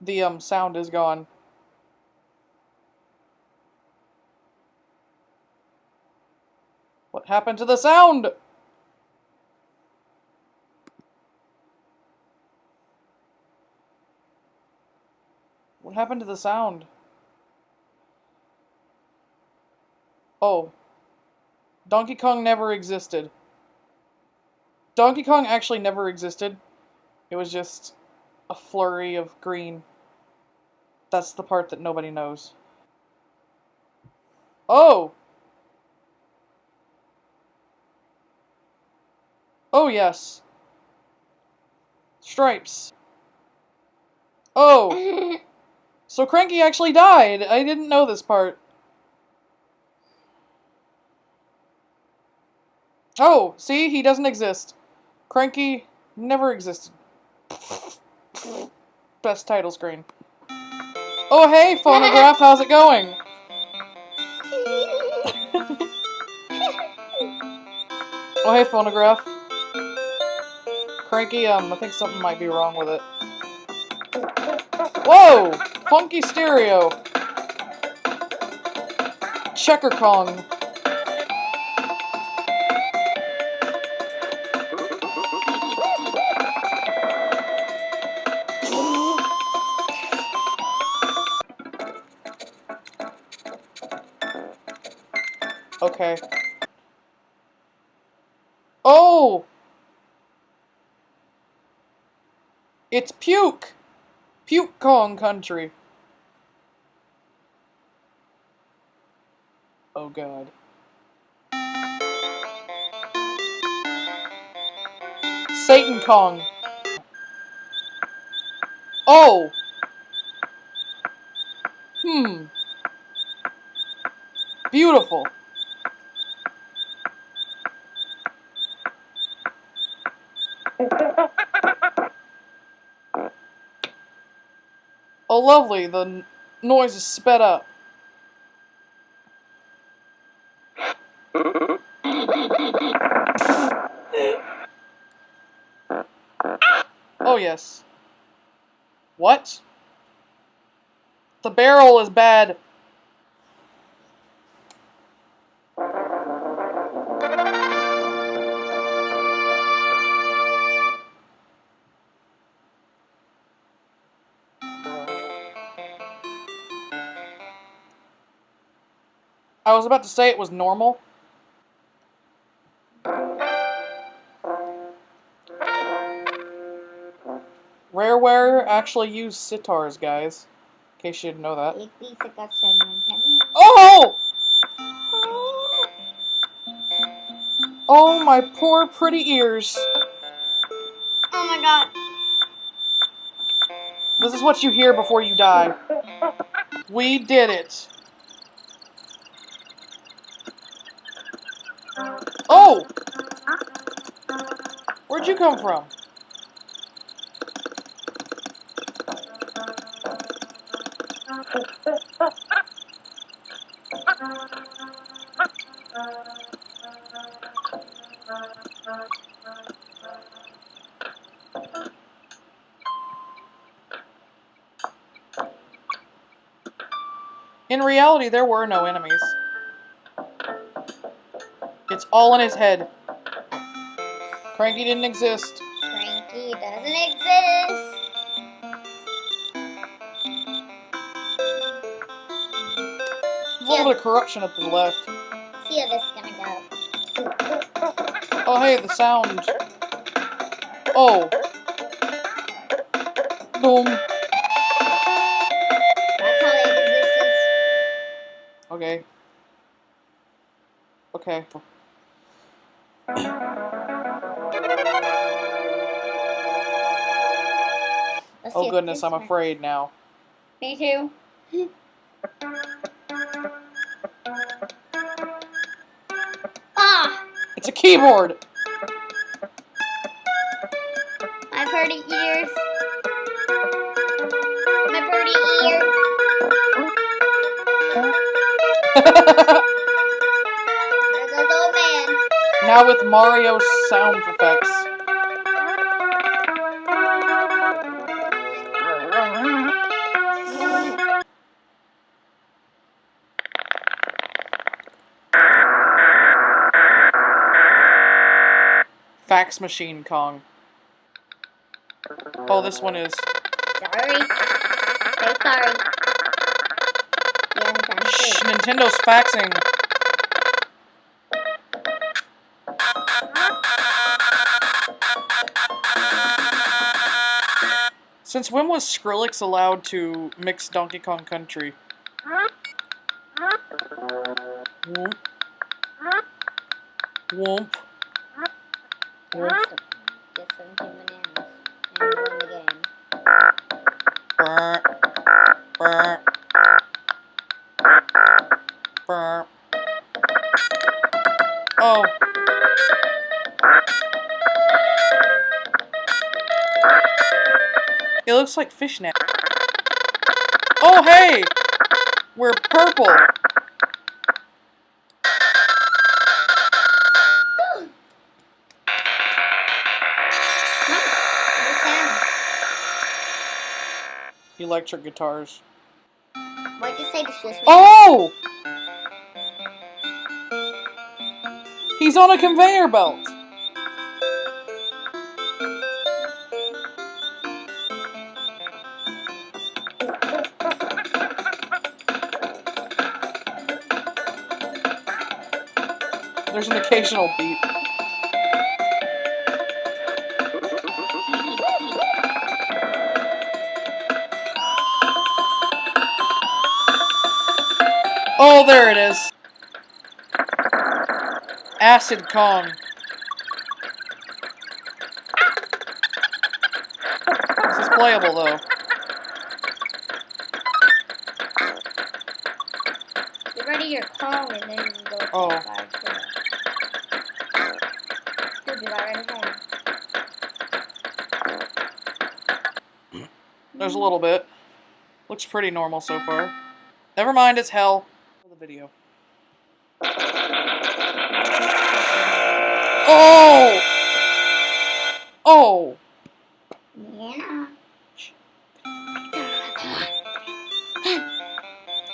The um sound is gone. What happened to the sound? What happened to the sound? Oh. Donkey Kong never existed. Donkey Kong actually never existed. It was just a flurry of green. That's the part that nobody knows. Oh! Oh, yes. Stripes. Oh! so Cranky actually died! I didn't know this part. Oh, see? He doesn't exist. Cranky never existed. Best title screen. Oh, hey, phonograph, how's it going? oh, hey, phonograph. Cranky, um, I think something might be wrong with it. Whoa! Funky stereo. Checker Kong. Okay. Oh! It's Puke! Puke Kong country. Oh god. Satan Kong. Oh! Hmm. Beautiful. Lovely. The noise is sped up. Oh, yes. What? The barrel is bad. I was about to say it was normal. Rareware actually use sitars, guys. In case you didn't know that. Oh! Oh, my poor pretty ears. Oh my god. This is what you hear before you die. We did it. Oh! Where'd you come from? In reality, there were no enemies. All in his head. Cranky didn't exist. Cranky doesn't exist. There's a little bit of corruption up to the left. See how this is gonna go. Oh, hey, the sound. Oh. Boom. That's how it exists. Okay. Okay. Let's Oh goodness, I'm afraid now. Me too. ah! It's a keyboard! I've heard it My Now with Mario sound effects. Fax Machine Kong. Oh, this one is. Sorry. So sorry. Shh, Nintendo's faxing. Since when was Skrillex allowed to mix Donkey Kong Country? Get some bananas. And win the It looks like fishnet. Oh, hey! We're purple. Electric guitars. What'd you say to? Oh! He's on a conveyor belt. There's an occasional beep. Oh, there it is. Acid Kong. This is playable though. Get ready your call and then you go to Oh. There's a little bit. Looks pretty normal so far. Never mind, it's hell. The video. Oh! Oh! Yeah.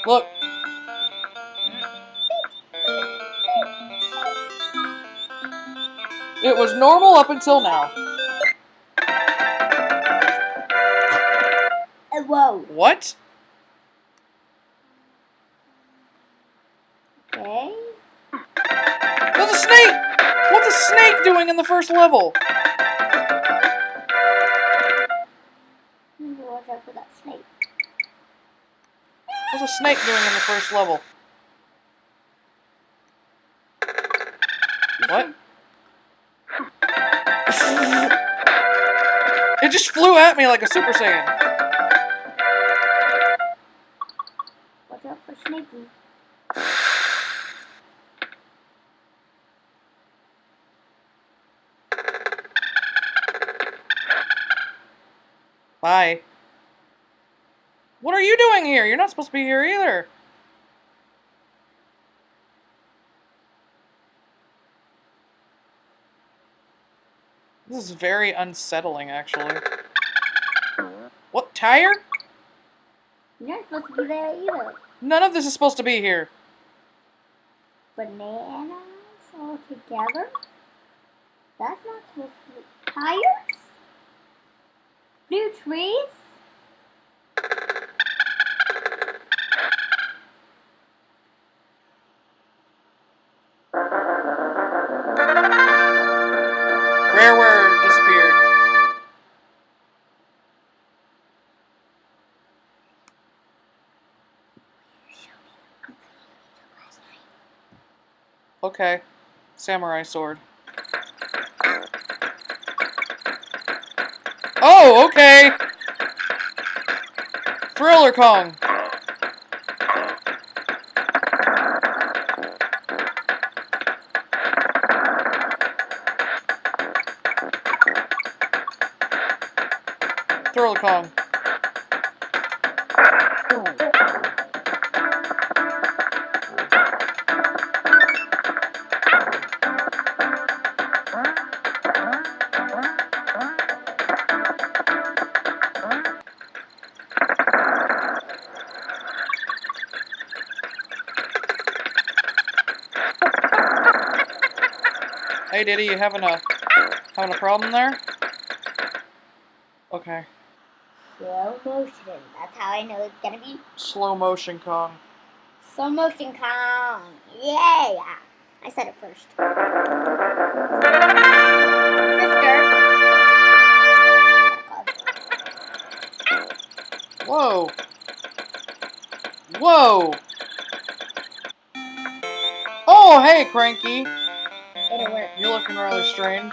Look. It was normal up until now. Whoa. What? Okay. There's a snake! What's a snake doing in the first level? Watch out for that snake. What's a snake doing in the first level? What? it just flew at me like a Super Saiyan. Watch out for Snakey. Bye. What are you doing here? You're not supposed to be here either. This is very unsettling, actually. What, tire? You're not supposed to be there either. None of this is supposed to be here. Bananas all together? That's not supposed to be. Tires? New trees? Okay. Samurai sword. Oh, okay! Thriller Kong! Thriller Kong. Hey, Diddy, you having a Having a problem there? Okay. Slow motion. That's how I know it's gonna be Slow motion Kong. slow motion Kong. Yeah. I said it first. Sister. Whoa. Whoa. Oh, hey, Cranky. You're looking rather strange.